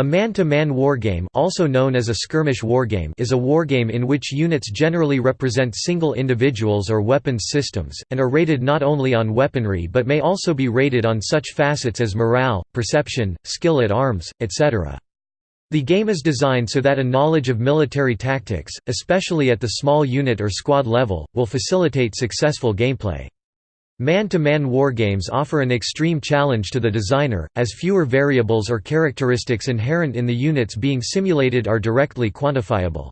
A man-to-man wargame also known as a skirmish wargame is a wargame in which units generally represent single individuals or weapons systems, and are rated not only on weaponry but may also be rated on such facets as morale, perception, skill at arms, etc. The game is designed so that a knowledge of military tactics, especially at the small unit or squad level, will facilitate successful gameplay. Man-to-man wargames offer an extreme challenge to the designer, as fewer variables or characteristics inherent in the units being simulated are directly quantifiable.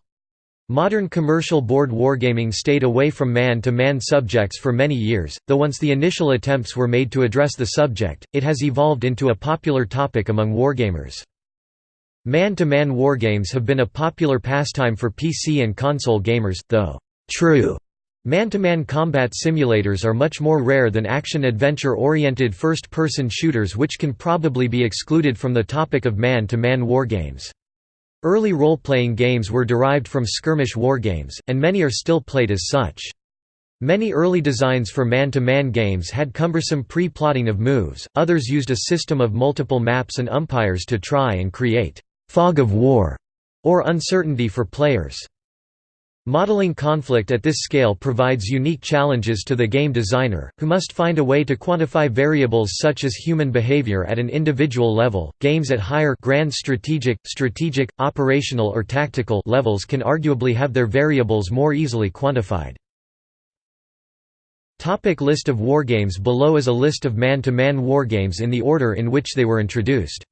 Modern commercial board wargaming stayed away from man-to-man -man subjects for many years, though once the initial attempts were made to address the subject, it has evolved into a popular topic among wargamers. Man-to-man -man wargames have been a popular pastime for PC and console gamers, though true Man-to-man -man combat simulators are much more rare than action-adventure-oriented first-person shooters which can probably be excluded from the topic of man-to-man -man wargames. Early role-playing games were derived from skirmish wargames, and many are still played as such. Many early designs for man-to-man -man games had cumbersome pre-plotting of moves, others used a system of multiple maps and umpires to try and create «fog of war» or uncertainty for players. Modeling conflict at this scale provides unique challenges to the game designer, who must find a way to quantify variables such as human behavior at an individual level. Games at higher grand strategic, strategic, operational or tactical levels can arguably have their variables more easily quantified. Topic list of wargames Below is a list of man-to-man -man wargames in the order in which they were introduced.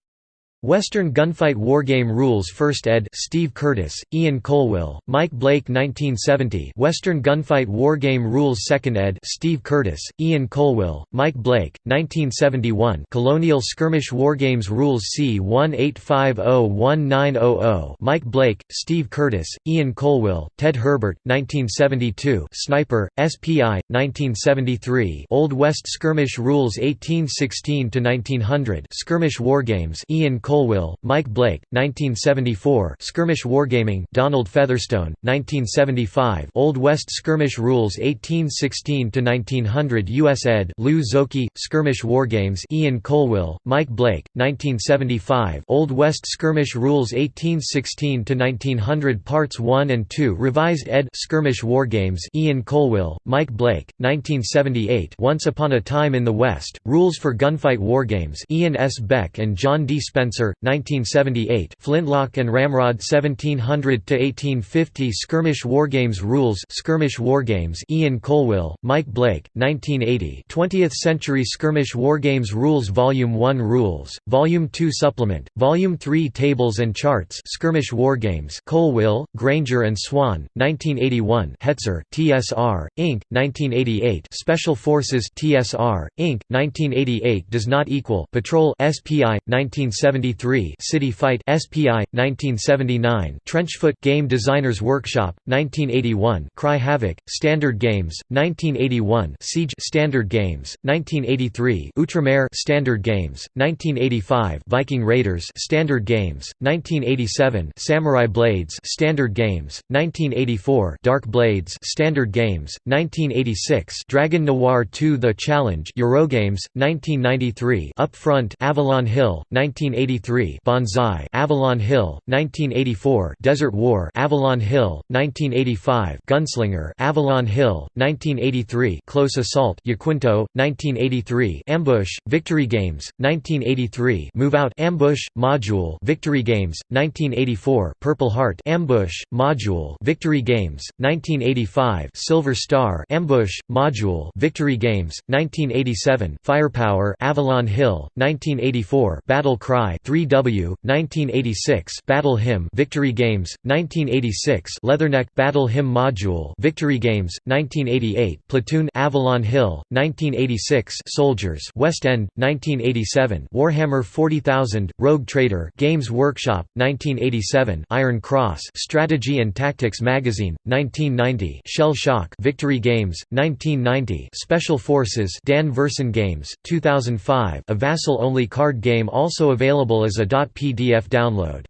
Western Gunfight Wargame Rules First ed. Steve Curtis, Ian Colwill, Mike Blake 1970 Western Gunfight Wargame Rules Second ed. Steve Curtis, Ian Colwill, Mike Blake, 1971 Colonial Skirmish Wargames Rules C18501900 Mike Blake, Steve Curtis, Ian Colwill, Ted Herbert, 1972 Sniper, SPI, 1973 Old West Skirmish Rules 1816–1900 Skirmish Wargames Ian Colwill, Mike Blake, 1974 Skirmish Wargaming Donald Featherstone, 1975 Old West Skirmish Rules 1816–1900 U.S. ed. Lou Zocchi, Skirmish Wargames Ian Colwill, Mike Blake, 1975 Old West Skirmish Rules 1816–1900 Parts 1 and 2 Revised ed. Skirmish Wargames Ian Colwill, Mike Blake, 1978 Once Upon a Time in the West, Rules for Gunfight Wargames Ian S. Beck and John D. Spencer Spencer, 1978 Flintlock and Ramrod 1700–1850 Skirmish Wargames Rules Skirmish Wargames Ian Colwill, Mike Blake, 1980 20th Century Skirmish Wargames Rules Volume 1 Rules, Volume 2 Supplement, Volume 3 Tables and Charts. Skirmish Wargames Colwill, Granger and Swan, 1981 Hetzer, TSR, Inc., 1988 Special Forces TSR, Inc., 1988 does not equal Patrol SPI, 1970 1973 City Fight SPI 1979 Trenchfoot Game Designers Workshop 1981 Cry Havoc Standard Games 1981 Siege Standard Games 1983 Outremer Standard Games 1985 Viking Raiders Standard Games 1987 Samurai Blades Standard Games 1984 Dark Blades Standard Games 1986 Dragon Noir 2 The Challenge Eurogames 1993 Upfront Avalon Hill 1980 1983 Banzai Avalon Hill 1984 Desert War Avalon Hill 1985 Gunslinger Avalon Hill 1983 Close Assault Yaquinto 1983 Ambush Victory Games 1983 Move Out Ambush Module Victory Games 1984 Purple Heart Ambush Module Victory Games 1985 Silver Star Ambush Module Victory Games 1987 Firepower Avalon Hill 1984 Battle Cry 3W, 1986 Battle Hymn Victory Games, 1986 Leatherneck Battle Hymn Module Victory Games, 1988 Platoon Avalon Hill, 1986 Soldiers West End, 1987 Warhammer 40,000, Rogue Trader Games Workshop, 1987 Iron Cross Strategy and Tactics Magazine, 1990 Shell Shock Victory Games, 1990 Special Forces Dan Verssen Games, 2005 a vassal-only card game also available available as a .pdf download.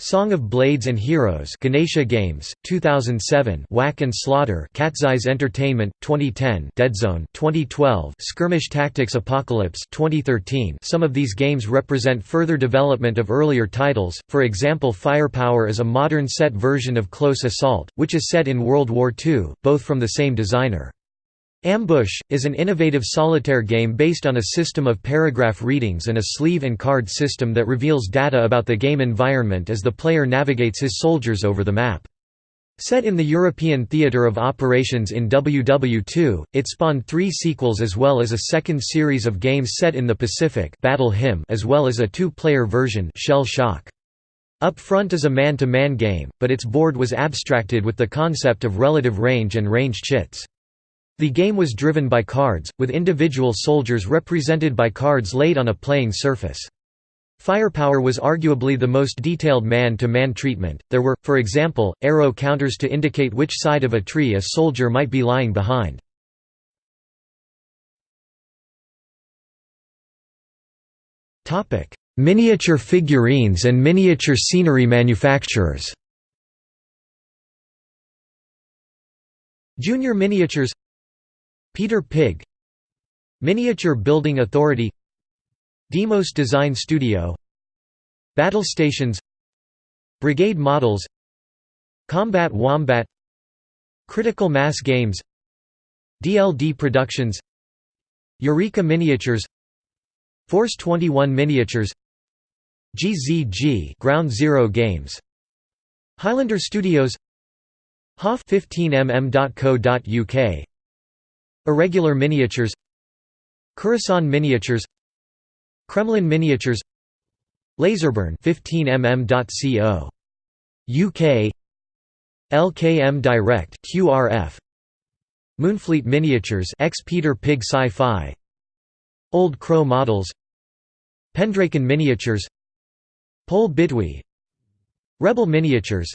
Song of Blades and Heroes Ganesha Games, 2007 Whack and Slaughter Cat's Entertainment, 2010 Deadzone 2012 Skirmish Tactics Apocalypse 2013 Some of these games represent further development of earlier titles, for example Firepower is a modern set version of Close Assault, which is set in World War II, both from the same designer. Ambush, is an innovative solitaire game based on a system of paragraph readings and a sleeve and card system that reveals data about the game environment as the player navigates his soldiers over the map. Set in the European theatre of operations in WW2, it spawned three sequels as well as a second series of games set in the Pacific Battle Hymn as well as a two-player version Shell Shock. Up Front is a man-to-man -man game, but its board was abstracted with the concept of relative range and range chits. The game was driven by cards, with individual soldiers represented by cards laid on a playing surface. Firepower was arguably the most detailed man-to-man -man treatment, there were, for example, arrow counters to indicate which side of a tree a soldier might be lying behind. Miniature figurines and miniature scenery manufacturers Junior Miniatures Peter Pig Miniature Building Authority Demos Design Studio Battle Stations Brigade Models Combat Wombat Critical Mass Games DLD Productions Eureka Miniatures Force 21 Miniatures GZG Ground Zero Games Highlander Studios HOF 15mm.co.uk Irregular miniatures Curacao miniatures Kremlin miniatures Laserburn 15mm.co. UK LKM Direct QRF Moonfleet miniatures ex Peter Pig Sci-Fi Old Crow models Pendraken miniatures Pole Bitwy Rebel miniatures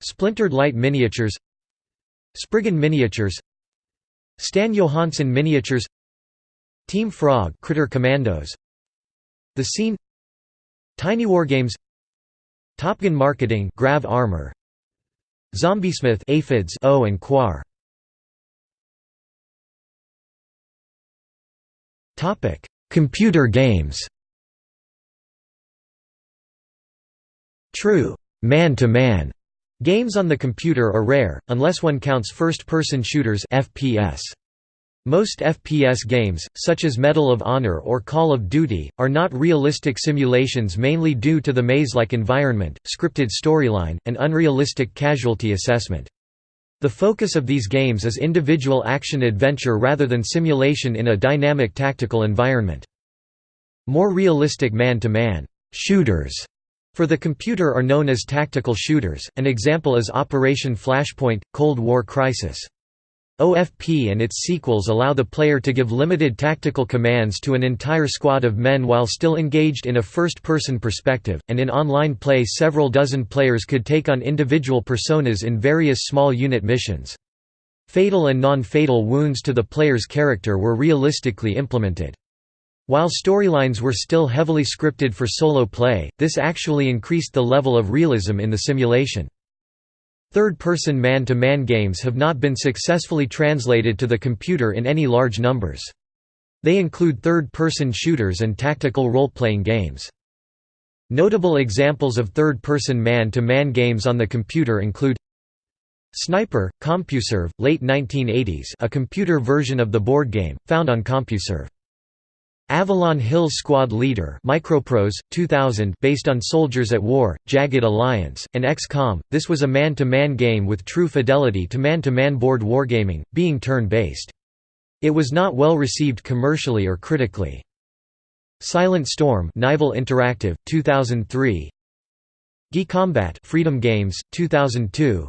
Splintered Light miniatures Spriggan miniatures Stan Johansen Miniatures Team Frog Critter Commandos The Scene Tiny Wargames Top Gun Marketing Grav Armor Zombiesmith Aphids O and Quar. Topic Computer games. True. Man-to-man Games on the computer are rare, unless one counts first-person shooters FPS. Most FPS games, such as Medal of Honor or Call of Duty, are not realistic simulations mainly due to the maze-like environment, scripted storyline, and unrealistic casualty assessment. The focus of these games is individual action-adventure rather than simulation in a dynamic tactical environment. More realistic man-to-man -man shooters for the computer are known as tactical shooters, an example is Operation Flashpoint, Cold War Crisis. OFP and its sequels allow the player to give limited tactical commands to an entire squad of men while still engaged in a first-person perspective, and in online play several dozen players could take on individual personas in various small unit missions. Fatal and non-fatal wounds to the player's character were realistically implemented. While storylines were still heavily scripted for solo play, this actually increased the level of realism in the simulation. Third-person man-to-man games have not been successfully translated to the computer in any large numbers. They include third-person shooters and tactical role-playing games. Notable examples of third-person man-to-man games on the computer include Sniper, CompuServe, late 1980s a computer version of the board game, found on CompuServe. Avalon Hill Squad Leader Microprose, 2000 based on Soldiers at War, Jagged Alliance, and XCOM, this was a man-to-man -man game with true fidelity to man-to-man -man board wargaming, being turn-based. It was not well received commercially or critically. Silent Storm Nival Interactive, 2003 Combat Freedom Games, 2002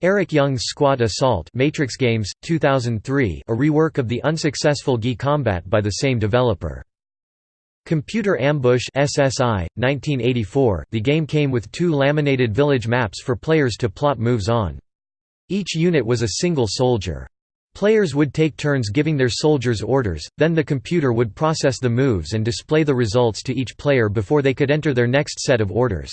Eric Young's Squad Assault Matrix Games, 2003 a rework of the unsuccessful GI Combat by the same developer. Computer Ambush SSI, 1984 the game came with two laminated village maps for players to plot moves on. Each unit was a single soldier. Players would take turns giving their soldiers orders, then the computer would process the moves and display the results to each player before they could enter their next set of orders.